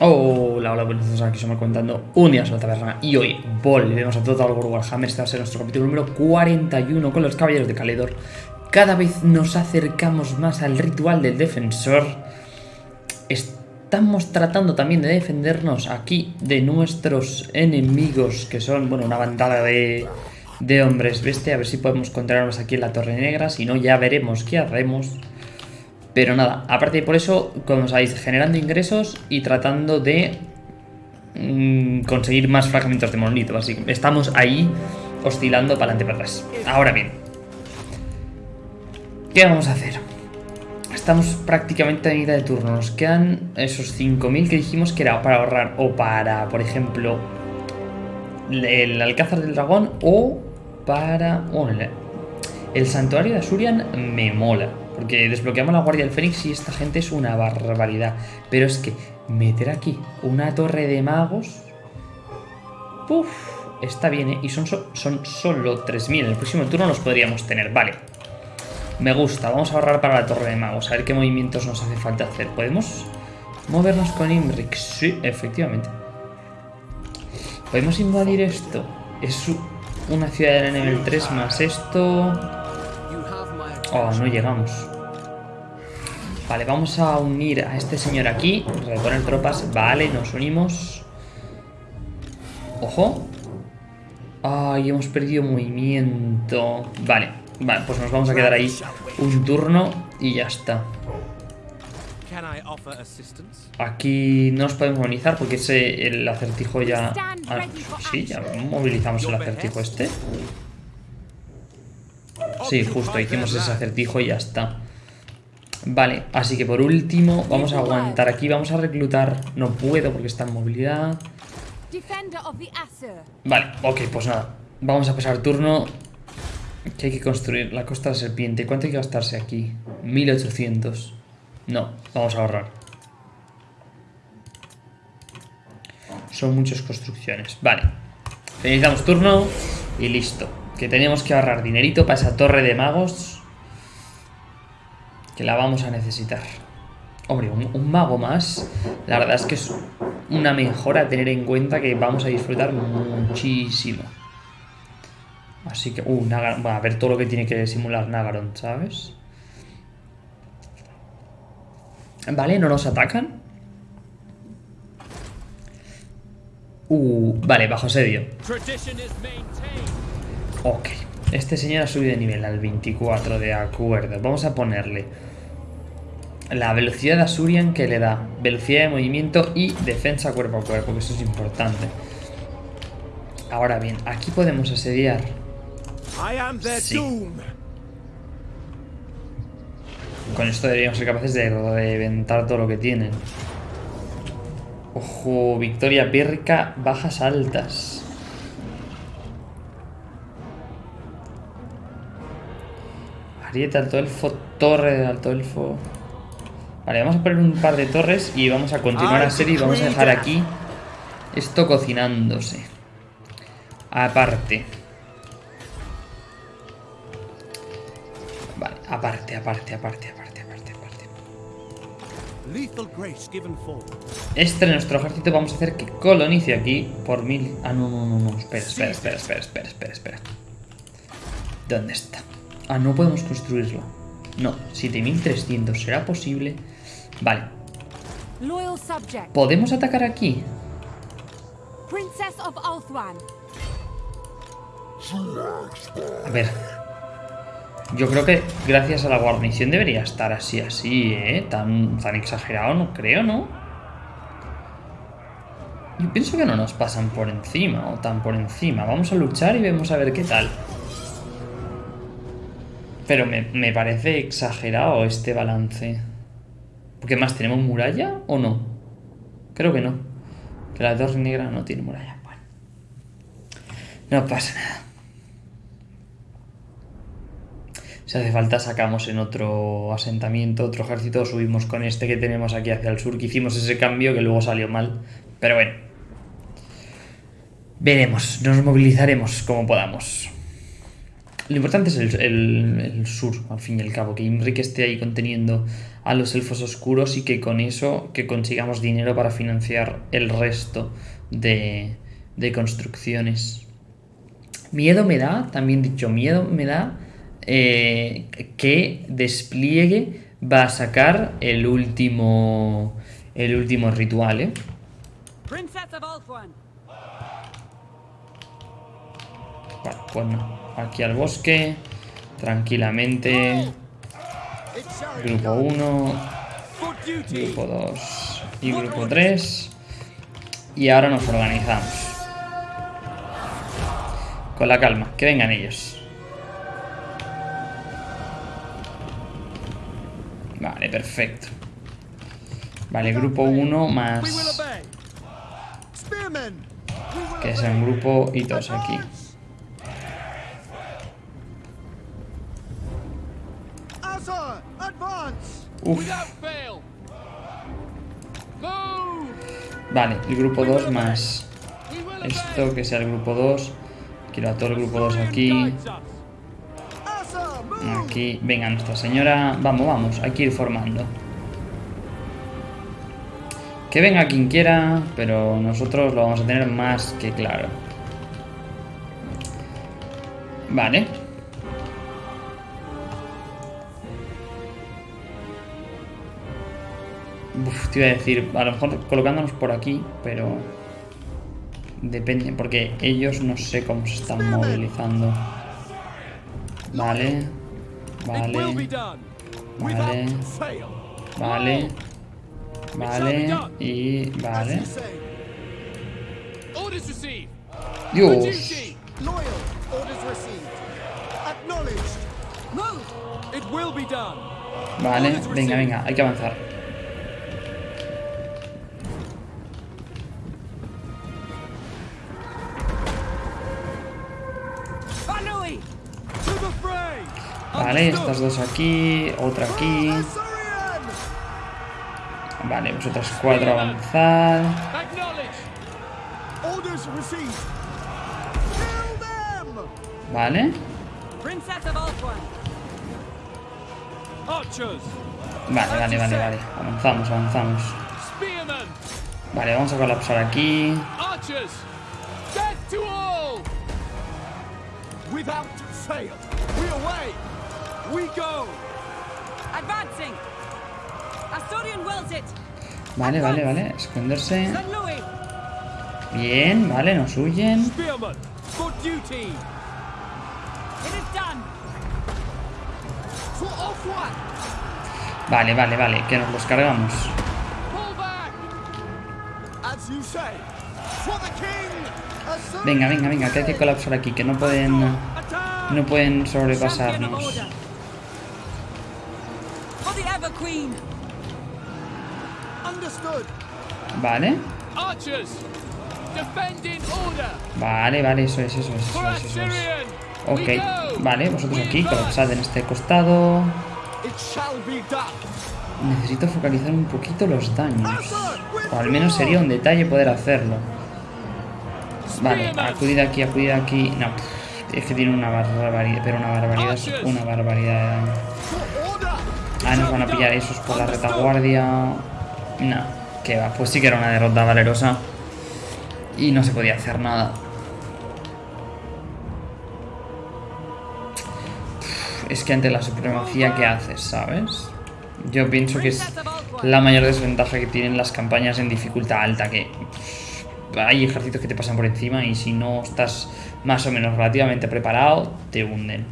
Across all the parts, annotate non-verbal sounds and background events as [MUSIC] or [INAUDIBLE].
Hola, hola, buenos días, aquí somos comentando un día sobre la taberna y hoy volvemos a Total War Warhammer, este va a ser nuestro capítulo número 41 con los caballeros de Caledor. Cada vez nos acercamos más al ritual del defensor. Estamos tratando también de defendernos aquí de nuestros enemigos, que son, bueno, una bandada de, hombres bestia. A ver si podemos encontrarnos aquí en la Torre Negra, si no ya veremos qué hacemos. Pero nada, aparte de por eso, como sabéis, generando ingresos y tratando de mmm, conseguir más fragmentos de monolito. Estamos ahí oscilando para adelante para atrás. Ahora bien, ¿qué vamos a hacer? Estamos prácticamente a mitad de turno. Nos quedan esos 5.000 que dijimos que era para ahorrar o para, por ejemplo, el Alcázar del Dragón o para... Bueno, el Santuario de Asurian me mola. Porque desbloqueamos la Guardia del Fénix y esta gente es una barbaridad. Pero es que meter aquí una torre de magos... Uf, está bien, ¿eh? Y son, son solo 3.000. En el próximo turno los podríamos tener. Vale. Me gusta. Vamos a ahorrar para la torre de magos. A ver qué movimientos nos hace falta hacer. ¿Podemos movernos con Imric? Sí, efectivamente. ¿Podemos invadir esto? Es una ciudad de nivel 3 más esto... Oh, no llegamos. Vale, vamos a unir a este señor aquí. Reponer tropas. Vale, nos unimos. Ojo. Ay, hemos perdido movimiento. Vale, vale, pues nos vamos a quedar ahí un turno y ya está. Aquí no nos podemos movilizar porque ese, el acertijo ya... Ah, sí, ya movilizamos el acertijo este. Sí, justo, hicimos ese acertijo y ya está. Vale, así que por último vamos a aguantar aquí, vamos a reclutar... No puedo porque está en movilidad. Vale, ok, pues nada. Vamos a pasar turno. Que hay que construir la costa de la serpiente. ¿Cuánto hay que gastarse aquí? 1800. No, vamos a ahorrar. Son muchas construcciones. Vale. Finalizamos turno y listo. Que tenemos que ahorrar dinerito para esa torre de magos. Que la vamos a necesitar. Hombre, un, mago más. La verdad es que es una mejora a tener en cuenta que vamos a disfrutar muchísimo. Así que, uh, Nagaron, bueno, a ver todo lo que tiene que simular Nagaron, ¿sabes? Vale, no nos atacan. Uh, vale, bajo asedio. Ok, este señor ha subido de nivel al 24, de acuerdo. Vamos a ponerle la velocidad de Asurian que le da velocidad de movimiento y defensa cuerpo a cuerpo, que eso es importante. Ahora bien, aquí podemos asediar. Sí. Con esto deberíamos ser capaces de reventar todo lo que tienen. Ojo, victoria pírrica, bajas altas. Ariete, alto elfo, torre de alto elfo. Vale, vamos a poner un par de torres y vamos a continuar la serie y vamos a dejar aquí esto cocinándose. Aparte. Vale, aparte, aparte, aparte, aparte, aparte, aparte. Este de nuestro ejército vamos a hacer que colonice aquí por mil... Ah, no, no, no, no. Espera, espera, espera, espera, espera, espera, espera. ¿Dónde está? Ah, no podemos construirlo. No, 7300. ¿Será posible? Vale. ¿Podemos atacar aquí? A ver. Yo creo que gracias a la guarnición debería estar así, así, ¿eh? Tan, tan exagerado no creo, ¿no? Yo pienso que no nos pasan por encima o tan por encima. Vamos a luchar y vemos a ver qué tal. Pero me, me, parece exagerado este balance. ¿Qué más? ¿Tenemos muralla o no? Creo que no. Que la torre negra no tiene muralla. Bueno. No pasa nada. Si hace falta sacamos en otro asentamiento, otro ejército, subimos con este que tenemos aquí hacia el sur, que hicimos ese cambio que luego salió mal. Pero bueno. Veremos, nos movilizaremos como podamos. Lo importante es el, el- el sur, al fin y al cabo, que Imrik esté ahí conteniendo a los elfos oscuros y que con eso que consigamos dinero para financiar el resto de, de construcciones. Miedo me da, también dicho, miedo me da eh, que despliegue va a sacar el último el último ritual, ¿eh? Vale, pues no. Aquí al bosque, tranquilamente. Grupo 1, For duty. grupo 2 y grupo 3. Y ahora nos organizamos. Con la calma, que vengan ellos. Vale, perfecto. Vale, grupo 1 We will más... Que sea un grupo y dos aquí. Uf, vale, el grupo 2 más esto, que sea el grupo 2. Quiero a todo el grupo 2 Saurian aquí. Aquí, venga Nuestra Señora. Vamos, vamos, hay que ir formando. Que venga quien quiera, pero nosotros lo vamos a tener más que claro. Vale. Uf, te iba a decir, a lo mejor colocándonos por aquí, pero... Depende, porque ellos no sé cómo se están movilizando. Vale. Vale. Vale. Vale. Vale. Y vale. Dios. Vale. Venga, venga. Hay que avanzar. Vale. Estas dos aquí. Otra aquí. Vale. Vosotras cuatro received. Kill them. Vale. Vale, vale, vale, vale. Avanzamos, avanzamos. Vale, vamos a colapsar aquí. Without fail. We away. Vale, vale, vale. Esconderse. Bien, vale, nos huyen. Spearmen. For duty. It is done. For off one. Vale, vale, vale. Que nos los cargamos. Pull back. As you say. For the king. Azorian. Venga, venga, venga. Que hay que colapsar aquí. Que no pueden... No pueden sobrepasarnos. Vale. Vale, vale, eso es, eso es, eso es, eso es. Ok, vale, vosotros aquí, colapsad en este costado. Necesito focalizar un poquito los daños. O al menos sería un detalle poder hacerlo. Vale, acudid aquí, acudid aquí. No, es que tiene una barbaridad, pero una barbaridad, es una barbaridad de daño. Ah, nos van a pillar esos por la retaguardia. No, que va, pues sí que era una derrota valerosa. Y no se podía hacer nada. Es que ante la supremacía que haces, ¿sabes? Yo pienso que es la mayor desventaja que tienen las campañas en dificultad alta, que hay ejércitos que te pasan por encima y si no estás más o menos relativamente preparado, te hunden.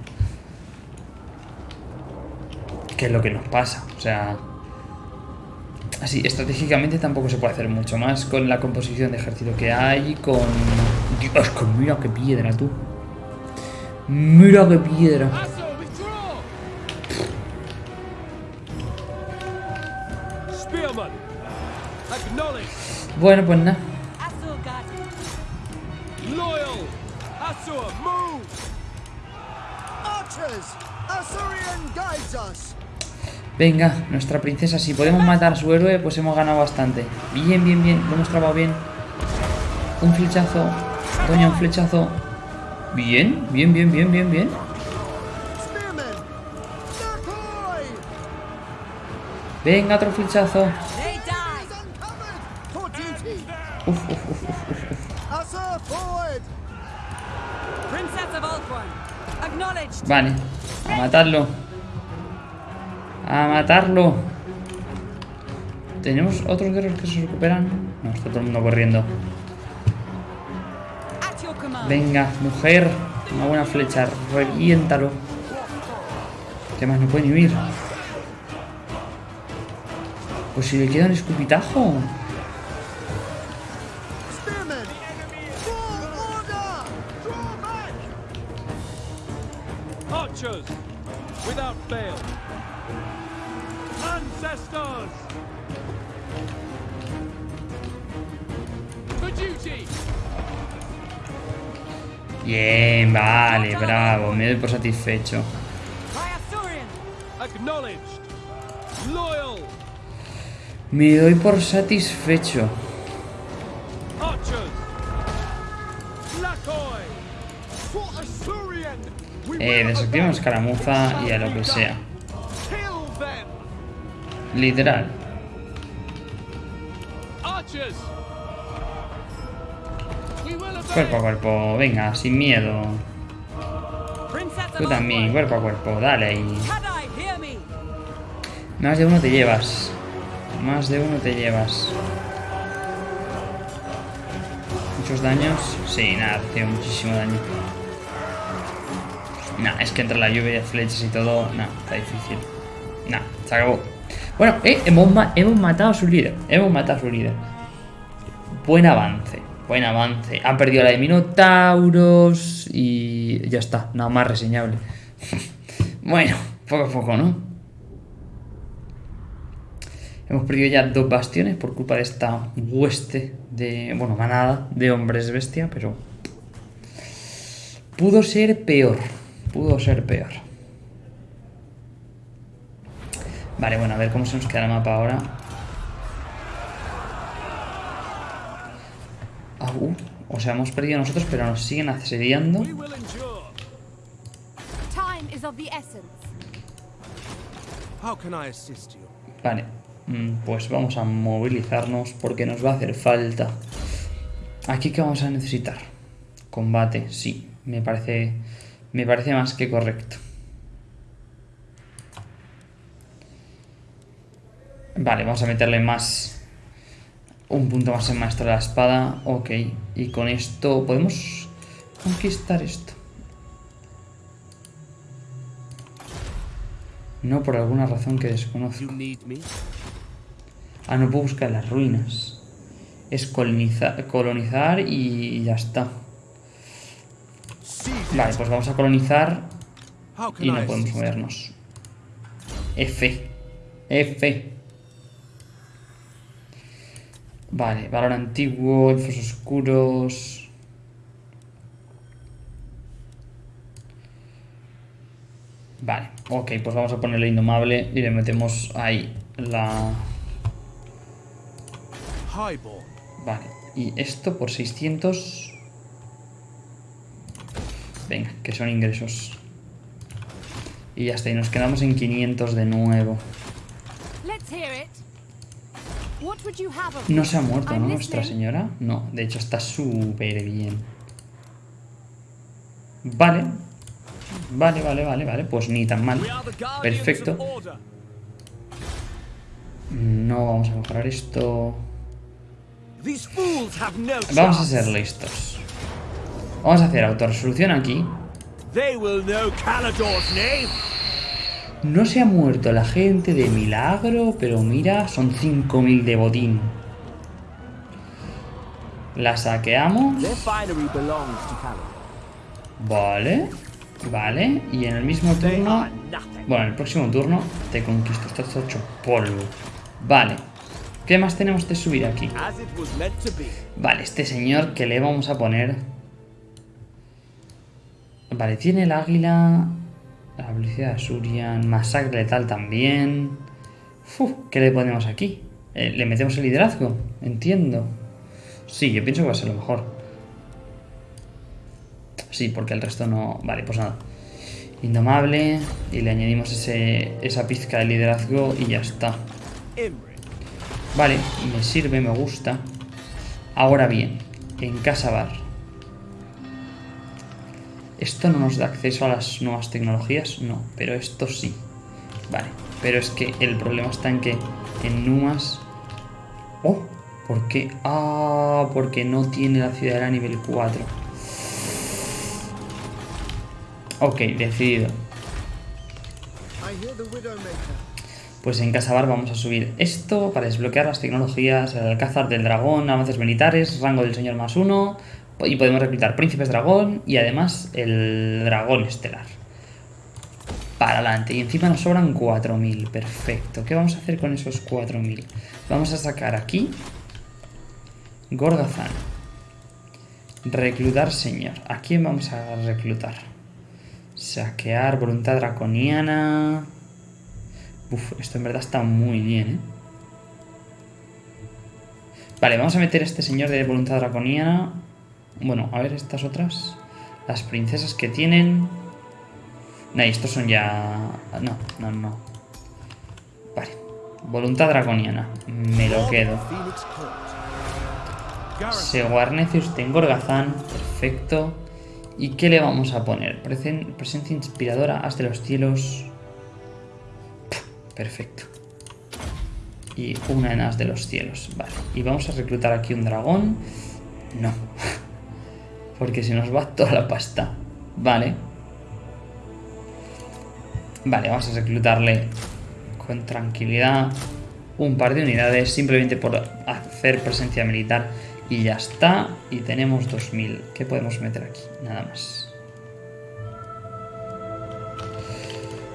Que es lo que nos pasa, o sea... Así, estratégicamente tampoco se puede hacer mucho más con la composición de ejército que hay, con... Dios, mira qué piedra, tú. Mira qué piedra. Bueno, pues nada. Archers. Azorian guides us. Venga, nuestra princesa, si podemos matar a su héroe, pues hemos ganado bastante. Bien, bien, bien, lo hemos trabado bien. Un flechazo, doña, un flechazo. Bien, bien, bien, bien, bien, bien. Venga, otro flechazo. Uf, uf, uf, uf, uf. Vale, a matarlo. A matarlo. ¿Tenemos otros guerreros que se recuperan? No, está todo el mundo corriendo. Venga, mujer. Una buena flecha. Reviéntalo. ¿Qué más? No puede ni huir. Pues si le queda un escupitajo. Ancestors, For duty! Bien, vale, bravo. Me doy por satisfecho. Me doy por satisfecho. Eh, desactivamos escaramuza y a lo que sea. Literal. Cuerpo a cuerpo, venga, sin miedo. Tú también, cuerpo a cuerpo, dale ahí. Más de uno te llevas. Más de uno te llevas. ¿Muchos daños? Sí, nada, recibe muchísimo daño. Nah, es que entre la lluvia de flechas y todo, nah, está difícil. Nah, se acabó. Bueno, eh, hemos, hemos matado a su líder. Hemos matado a su líder. Buen avance, buen avance. Han perdido la de Minotauros y ya está, nada más reseñable. [LAUGHS] bueno, poco a poco, ¿no? Hemos perdido ya dos bastiones por culpa de esta hueste de, bueno, manada de hombres bestia, pero pudo ser peor, pudo ser peor. Vale, bueno, a ver cómo se nos queda el mapa ahora. Ah, uh, o sea, hemos perdido nosotros, pero nos siguen asediando. Vale, mm, pues vamos a movilizarnos porque nos va a hacer falta. Aquí que vamos a necesitar. Combate, sí, me parece, me parece más que correcto. Vale, vamos a meterle más. Un punto más en maestro de la espada. Ok, y con esto podemos conquistar esto. No por alguna razón que desconozco. Ah, no puedo buscar las ruinas. Es coloniza- colonizar y ya está. Vale, pues vamos a colonizar y no podemos movernos. F. F. Vale, valor antiguo, elfos oscuros. Vale, ok, pues vamos a ponerle indomable y le metemos ahí la... Vale, y esto por 600... Venga, que son ingresos. Y ya está, y nos quedamos en 500 de nuevo. Let's hear it. No se ha muerto, ¿no? Nuestra señora. No, de hecho está súper bien. Vale. Vale, vale, vale, vale. Pues ni tan mal. Perfecto. No vamos a mejorar esto. Vamos a ser listos. Vamos a hacer autorresolución aquí. No se ha muerto la gente de milagro, pero mira, son 5.000 de botín. La saqueamos. Vale. Vale. Y en el mismo turno... Bueno, en el próximo turno te conquisto. Esto está hecho polvo. Vale. ¿Qué más tenemos de subir aquí? Vale, este señor que le vamos a poner... Vale, tiene el águila... La velocidad de Surian... Masacre letal también... ¿Qué le ponemos aquí? Eh, ¿Le metemos el liderazgo? Entiendo. Sí, yo pienso que va a ser lo mejor. Sí, porque el resto no... Vale, pues nada. Indomable. Y le añadimos ese, esa pizca de liderazgo y ya está. Vale, me sirve, me gusta. Ahora bien, en Casabar. ¿Esto no nos da acceso a las nuevas tecnologías? No, pero esto sí. Vale, pero es que el problema está en que en Numas... ¡Oh! ¿Por qué? Ah, porque no tiene la ciudadela nivel 4. Ok, decidido. Pues en Casabar vamos a subir esto para desbloquear las tecnologías, el alcázar del dragón, avances militares, rango del señor más uno, y podemos reclutar príncipes dragón y además el dragón estelar. Para adelante, y encima nos sobran 4.000, perfecto. ¿Qué vamos a hacer con esos 4.000? Vamos a sacar aquí Gorgazán. Reclutar señor. ¿A quién vamos a reclutar? Saquear, voluntad draconiana... Uf, esto en verdad está muy bien, ¿eh? Vale, vamos a meter a este señor de voluntad draconiana. Bueno, a ver estas otras. Las princesas que tienen... No, estos son ya... No, no, no. Vale. Voluntad draconiana. Me lo quedo. Phoenix Court. Garrison. Se guarnece usted en Gorgazán. Perfecto. ¿Y qué le vamos a poner? Presen- presencia inspiradora, haz de los cielos. Perfecto. Y una en as de los cielos. Vale. Y vamos a reclutar aquí un dragón. No. [LAUGHS] Porque se nos va toda la pasta. Vale. Vale, vamos a reclutarle con tranquilidad un par de unidades simplemente por hacer presencia militar y ya está. Y tenemos 2000. ¿Qué podemos meter aquí? Nada más.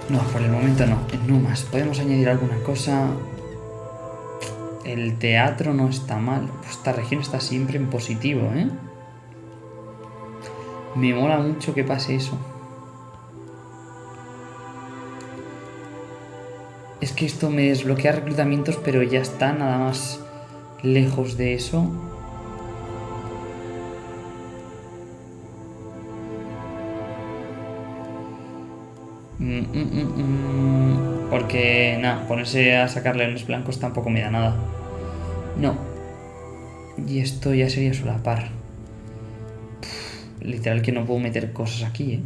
No, por el momento no. No más. Podemos añadir alguna cosa. El teatro no está mal. Pues esta región está siempre en positivo, ¿eh? Me mola mucho que pase eso. Es que esto me desbloquea reclutamientos, pero ya está nada más lejos de eso. Mm, mm, mm. Porque, nada, ponerse a sacar leones blancos tampoco me da nada. No. Y esto ya sería solapar. Literal que no puedo meter cosas aquí, ¿eh?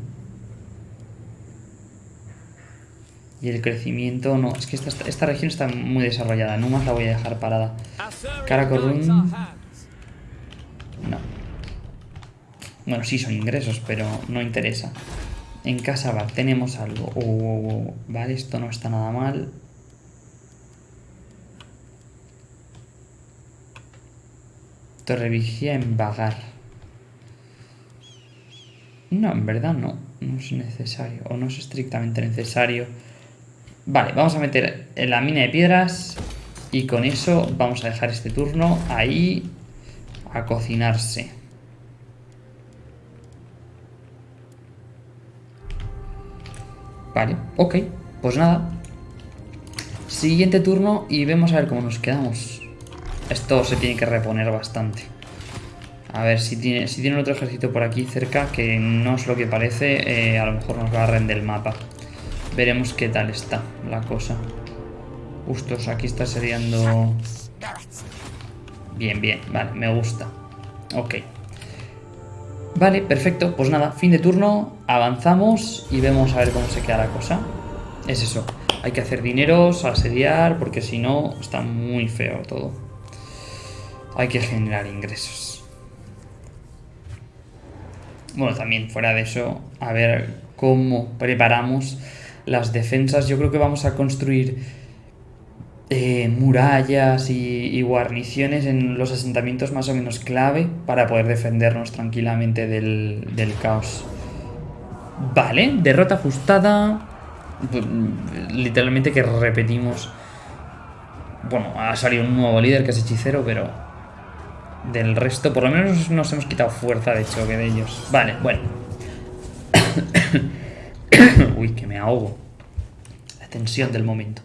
Y el crecimiento, no, es que esta, esta región está muy desarrollada, no más la voy a dejar parada. Karakorum. No. Bueno, sí son ingresos, pero no interesa. En Casabar tenemos algo. Oh, oh, oh. Vale, esto no está nada mal. Torrevigía en Vagar. No, en verdad no. No es necesario. O no es estrictamente necesario. Vale, vamos a meter en la mina de piedras. Y con eso vamos a dejar este turno ahí a cocinarse. Vale, ok. Pues nada. Siguiente turno y vemos a ver cómo nos quedamos. Esto se tiene que reponer bastante. A ver si tiene, si tiene otro ejército por aquí cerca, que no es lo que parece, eh, a lo mejor nos barren del mapa. Veremos qué tal está la cosa. Justos, aquí está seriando... Bien, bien, vale, me gusta. Ok. Vale, perfecto. Pues nada, fin de turno, avanzamos y vemos a ver cómo se queda la cosa. Es eso, hay que hacer dineros, asediar, porque si no está muy feo todo. Hay que generar ingresos. Bueno, también fuera de eso, a ver cómo preparamos las defensas. Yo creo que vamos a construir eh, murallas y, y guarniciones en los asentamientos más o menos clave para poder defendernos tranquilamente del, del caos. Vale, derrota ajustada. Mm, Literalmente que repetimos. Bueno, ha salido un nuevo líder que es hechicero, pero del resto, por lo menos nos hemos quitado fuerza de choque de ellos. Vale, bueno. [COUGHS] Uy, que me ahogo. La tensión del momento.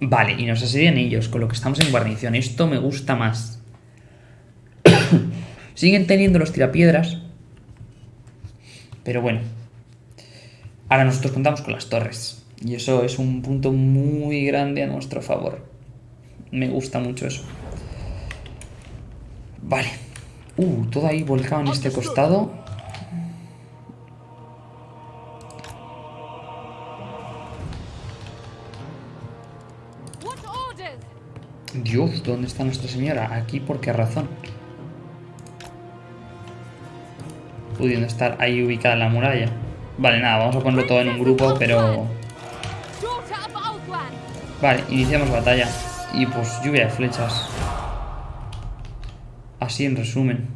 Vale, y nos asedian ellos, con lo que estamos en guarnición. Esto me gusta más. [COUGHS] Siguen teniendo los tirapiedras. Pero bueno. Ahora nosotros contamos con las torres. Y eso es un punto muy grande a nuestro favor. Me gusta mucho eso. Vale. Uh, todo ahí volcado en este costado. Dios, ¿dónde está Nuestra Señora? Aquí, ¿por qué razón? Pudiendo estar ahí ubicada en la muralla. Vale, nada, vamos a ponerlo todo en un grupo, pero... Vale, iniciamos batalla. Y pues lluvia de flechas. Así en resumen.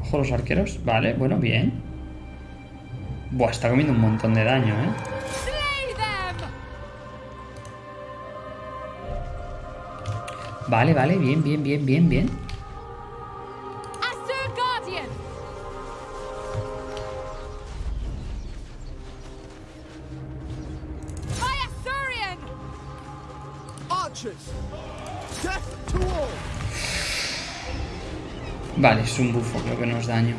Ojo los arqueros. Vale, bueno, bien. Buah, está comiendo un montón de daño, ¿eh? Vale, vale, bien, bien, bien, bien, bien. Vale, es un bufo, creo que no es daño.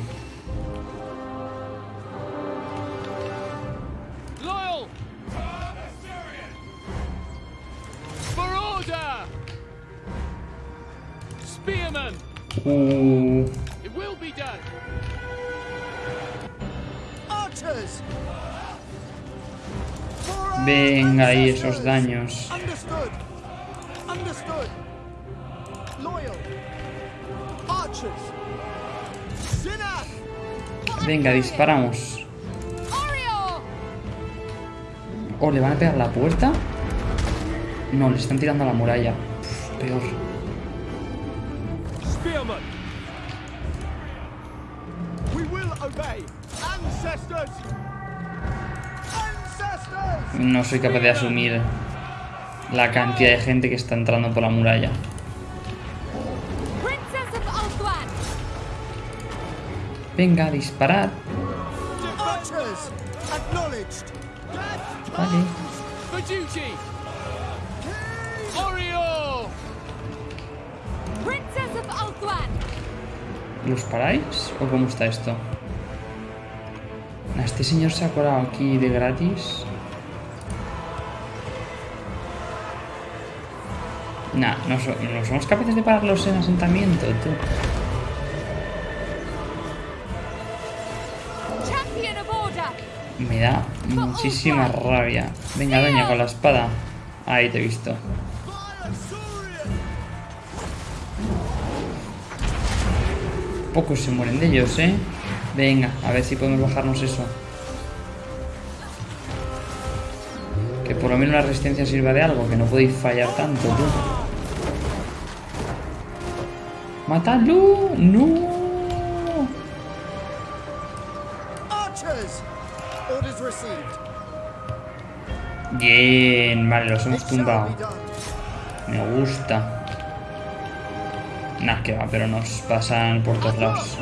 Uh, venga ahí esos daños. Venga, disparamos. Oh, ¿le van a pegar la puerta? No, le están tirando a la muralla. Uf, peor. No soy capaz de asumir la cantidad de gente que está entrando por la muralla. Venga, disparad. Vale. ¿Los paráis? ¿O cómo está esto? Este señor se ha colado aquí de gratis. Nah, no, so- no somos capaces de pararlos en asentamiento, tú. Me da muchísima rabia. Venga, doña, con la espada. Ahí te he visto. Pocos se mueren de ellos, ¿eh? Venga, a ver si podemos bajarnos eso. Que por lo menos la resistencia sirva de algo, que no podéis fallar tanto, tú. ¡Matadlo! ¡No! Bien, vale, los hemos tumbado. Me gusta. Nah, que va, pero nos pasan por todos lados.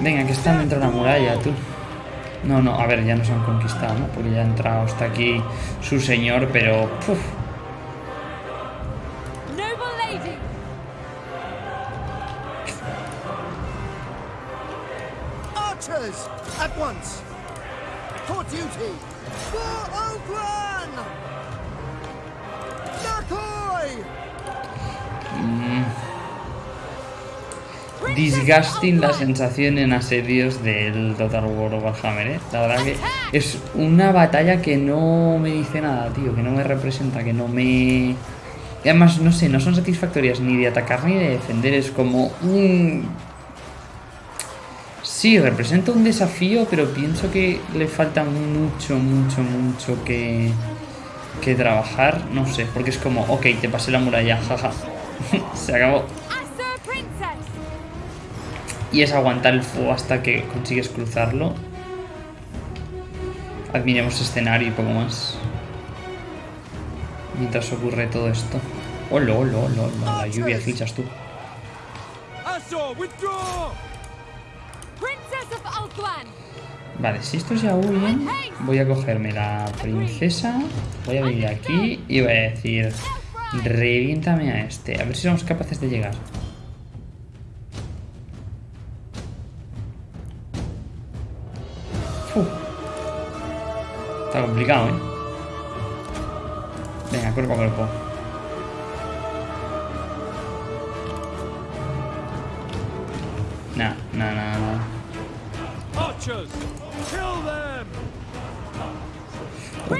Venga, que están dentro de la muralla, tú. No, no, a ver, ya nos han conquistado, ¿no? Porque ya ha entrado hasta aquí su señor, pero... puf, At once! For duty! For Ogran! Nakoi! disgusting la sensación en asedios del Total War Warhammer, ¿eh? La verdad que es una batalla que no me dice nada, tío, que no me representa, que no me... Y además, no sé, no son satisfactorias ni de atacar ni de defender, es como un... Sí, representa un desafío, pero pienso que le falta mucho, mucho, mucho que, que trabajar, no sé, porque es como, ok, te pasé la muralla, jaja, [LAUGHS] se acabó. Y es aguantar el fuego hasta que consigues cruzarlo. Admiremos escenario y poco más. Mientras ocurre todo esto. ¡Hola, hola, hola! hola! La lluvia de flechas tú. Vale, si estos ya huyen, voy a cogerme la princesa, voy a venir aquí y voy a decir, reviéntame a este, a ver si somos capaces de llegar. Está complicado, ¿eh? Venga, cuerpo a cuerpo.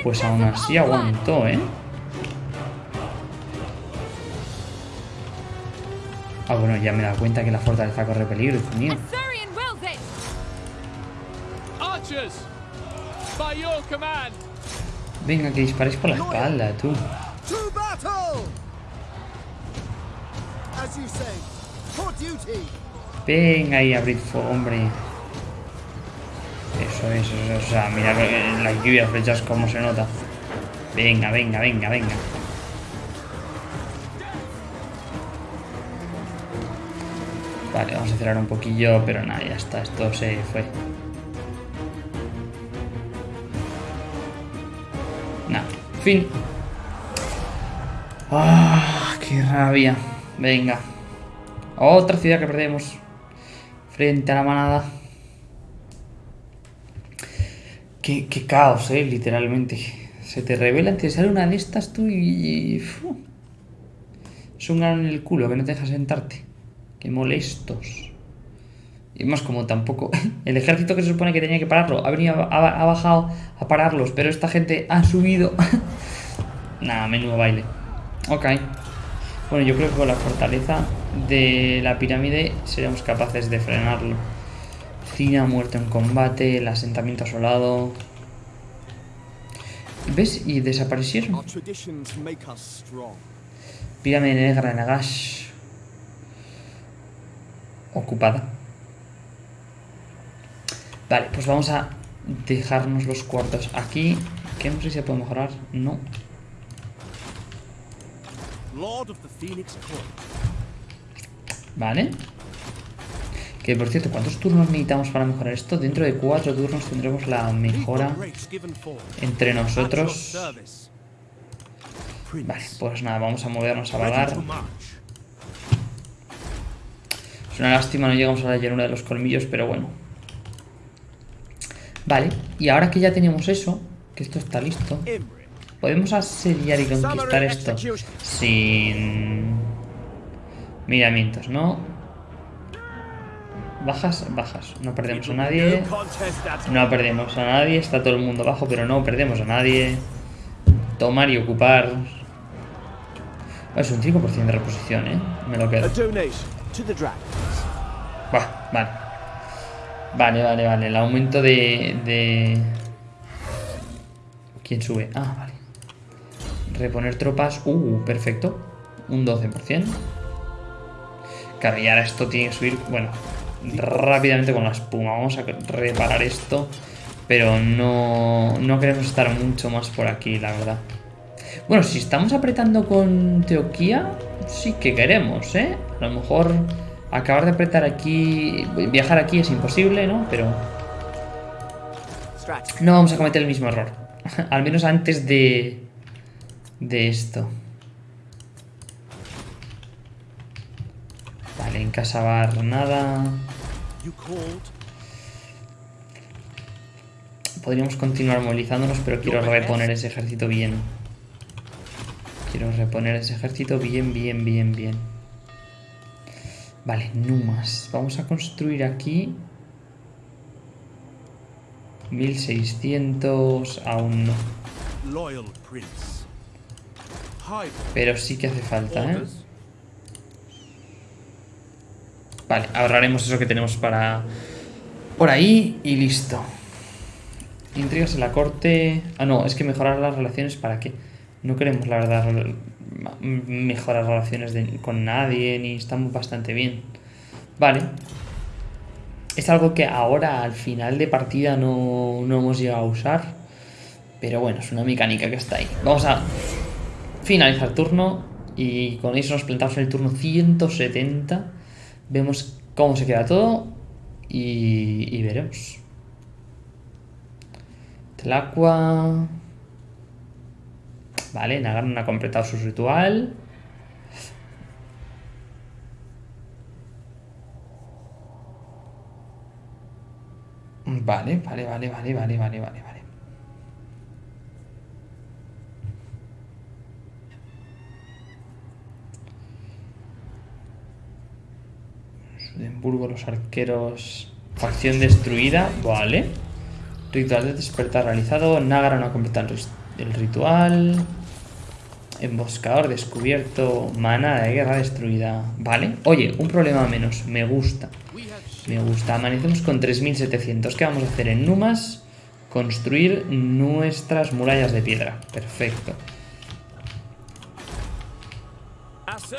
Pues aún así aguantó, ¿eh? Ah, bueno, ya me he dado cuenta que la fortaleza corre peligro, hijo mío. Arthurian wills it! Archers, by your command. Venga, que disparéis por la espalda, tú. Venga ahí, abrid fuego, hombre. O sea, mira que la lluvia flechas como se nota. Venga, venga, venga, venga. Vale, vamos a cerrar un poquillo, pero nada, ya está, esto se fue. Nada, fin. Ah, qué rabia. Venga. Otra ciudad que perdemos. Frente a la manada. Qué, caos, eh, literalmente. Se te revela, te sale una de estas tú y... fu. Es un grano en el culo que no te deja sentarte. Qué molestos. Y más como tampoco... [LAUGHS] El ejército que se supone que tenía que pararlo ha venido, ha, ha bajado a pararlos, pero esta gente ha subido. [LAUGHS] Nada, menudo baile. Ok. Bueno, yo creo que con la fortaleza de la pirámide seremos capaces de frenarlo. Muerto en combate, el asentamiento asolado. ¿Ves? Y desaparecieron. Pirámide negra de Nagash. Ocupada. Vale, pues vamos a dejarnos los cuartos aquí. Que no sé si se puede mejorar. No. Lord of the Phoenix Court. Vale. Que por cierto, ¿cuántos turnos necesitamos para mejorar esto? Dentro de cuatro turnos tendremos la mejora entre nosotros. Vale, pues nada, vamos a movernos a vagar. Es una lástima, no llegamos a la llanura de los colmillos, pero bueno. Vale, y ahora que ya tenemos eso, que esto está listo, podemos asediar y conquistar esto sin miramientos, ¿no? Bajas, bajas. No perdemos a nadie. no perdemos a nadie. Está todo el mundo abajo, pero no perdemos a nadie. Tomar y ocupar. Es un 5% de reposición, ¿eh? Me lo quedo. Buah, vale. Vale, vale, vale. El aumento de, de... ¿Quién sube? Ah, vale. Reponer tropas. Uh, perfecto. Un 12%. Claro, y ahora esto tiene que subir, bueno, rápidamente con la espuma. Vamos a reparar esto. Pero no, no queremos estar mucho más por aquí, la verdad. Bueno, si estamos apretando con Teoquía, sí que queremos, ¿eh? A lo mejor acabar de apretar aquí, viajar aquí es imposible, ¿no? Pero no vamos a cometer el mismo error. [LAUGHS] Al menos antes de, de esto. Vale, en Casabar nada. Podríamos continuar movilizándonos, pero quiero reponer ese ejército bien. Quiero reponer ese ejército bien, bien, bien, bien. Vale, Numas. Vamos a construir aquí... 1600... Aún no. Pero sí que hace falta, ¿eh? Vale, ahorraremos eso que tenemos para... Por ahí y listo. Intrigas en la corte... Ah, no, es que mejorar las relaciones ¿para qué? No queremos, la verdad, mejorar relaciones con nadie, ni estamos bastante bien. Vale. Es algo que ahora, al final de partida, no, no hemos llegado a usar. Pero bueno, es una mecánica que está ahí. Vamos a finalizar turno y con eso nos plantamos en el turno 170. Vemos cómo se queda todo y, y veremos. El agua... Vale, Nagaron ha completado su ritual. Vale, vale, vale, vale, vale, vale, vale, Sudemburgo, los arqueros. Facción destruida, vale. Ritual de despertar realizado. Nagara no ha completado el ritual. Emboscador descubierto. Mana de guerra destruida. Vale. Oye, un problema menos. Me gusta. Me gusta. Amanecemos con 3700. ¿Qué vamos a hacer en Numas? Construir nuestras murallas de piedra. Perfecto.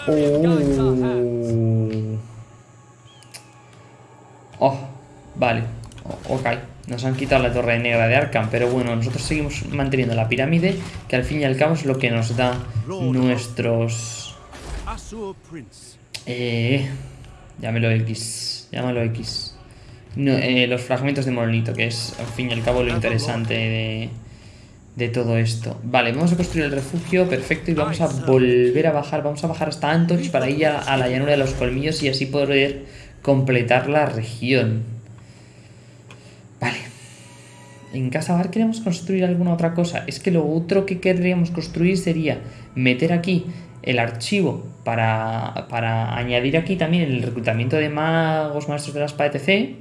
Oh. Oh, vale. O- ok. Nos han quitado la torre negra de Arkham, pero bueno, nosotros seguimos manteniendo la pirámide, que al fin y al cabo es lo que nos da nuestros... Eh, llámelo X. Llámalo X. No, eh, los fragmentos de monolito, que es al fin y al cabo lo interesante de, de todo esto. Vale, vamos a construir el refugio, perfecto, y vamos a volver a bajar. Vamos a bajar hasta Antorch para ir a, a la llanura de los colmillos y así poder completar la región. Vale. En Casa Bar queremos construir alguna otra cosa. Es que lo otro que querríamos construir sería meter aquí el archivo para, para añadir aquí también el reclutamiento de magos, maestros de la espada, etc.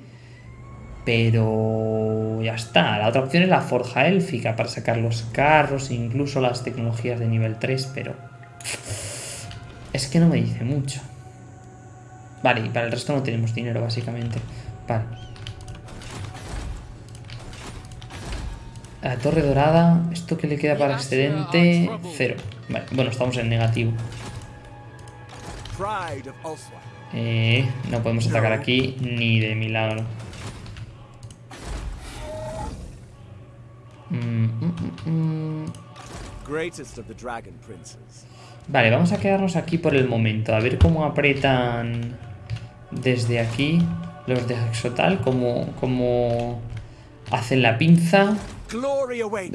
Pero ya está. La otra opción es la forja élfica para sacar los carros, incluso las tecnologías de nivel 3, pero... Es que no me dice mucho. Vale, y para el resto no tenemos dinero, básicamente. Vale. La torre dorada, ¿esto que le queda para excedente? Cero. Vale, bueno, estamos en negativo. Pride of Ulswine. Eh, no podemos atacar aquí ni de milagro. Mm, mm, mm. Greatest of the Dragon Princes. Vale, vamos a quedarnos aquí por el momento. A ver cómo apretan desde aquí los de Exotal. Cómo, cómo hacen la pinza.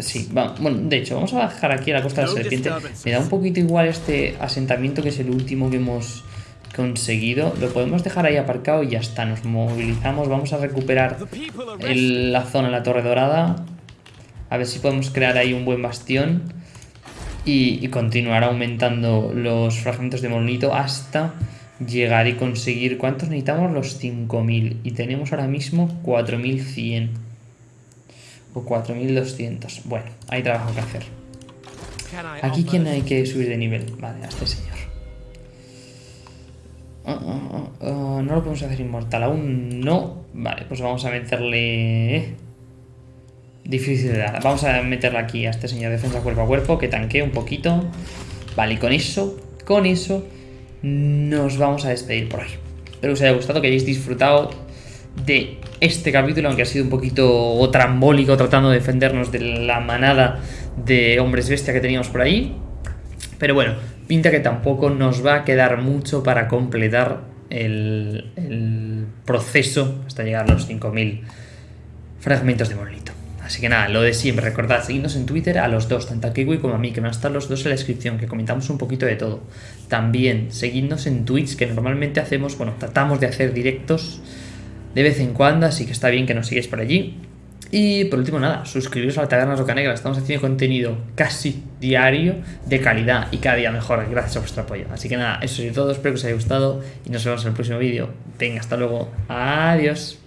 Sí, va- bueno, de hecho, vamos a bajar aquí a la costa de la serpiente. Me da un poquito igual este asentamiento que es el último que hemos conseguido. Lo podemos dejar ahí aparcado y ya está. Nos movilizamos, vamos a recuperar el- la zona la Torre Dorada. A ver si podemos crear ahí un buen bastión. Y, y continuar aumentando los fragmentos de monolito hasta llegar y conseguir... ¿Cuántos necesitamos? Los 5000. Y tenemos ahora mismo 4100. O 4200. Bueno, hay trabajo que hacer. Aquí quién hay que subir de nivel. Vale, a este señor. Ah, ah, ah, no lo podemos hacer inmortal aún. No. Vale, pues vamos a meterle... Difícil de dar. Vamos a meterle aquí a este señor defensa cuerpo a cuerpo que tanquee un poquito. Vale, y con eso, con eso, nos vamos a despedir por hoy. Espero que os haya gustado, que hayáis disfrutado de este capítulo, aunque ha sido un poquito trambólico tratando de defendernos de la manada de hombres bestia que teníamos por ahí. Pero bueno, pinta que tampoco nos va a quedar mucho para completar el, proceso hasta llegar a los 5000 fragmentos de monolito. Así que nada, lo de siempre, recordad, seguidnos en Twitter a los dos, tanto a Kiwi como a mí, que van a estar los dos en la descripción, que comentamos un poquito de todo. También, seguidnos en Twitch, que normalmente hacemos, bueno, tratamos de hacer directos de vez en cuando, así que está bien que nos sigáis por allí. Y por último, nada, suscribiros a la Taberna Roca Negra, estamos haciendo contenido casi diario, de calidad y cada día mejor, gracias a vuestro apoyo. Así que nada, eso es todo, espero que os haya gustado y nos vemos en el próximo vídeo. Venga, hasta luego, adiós.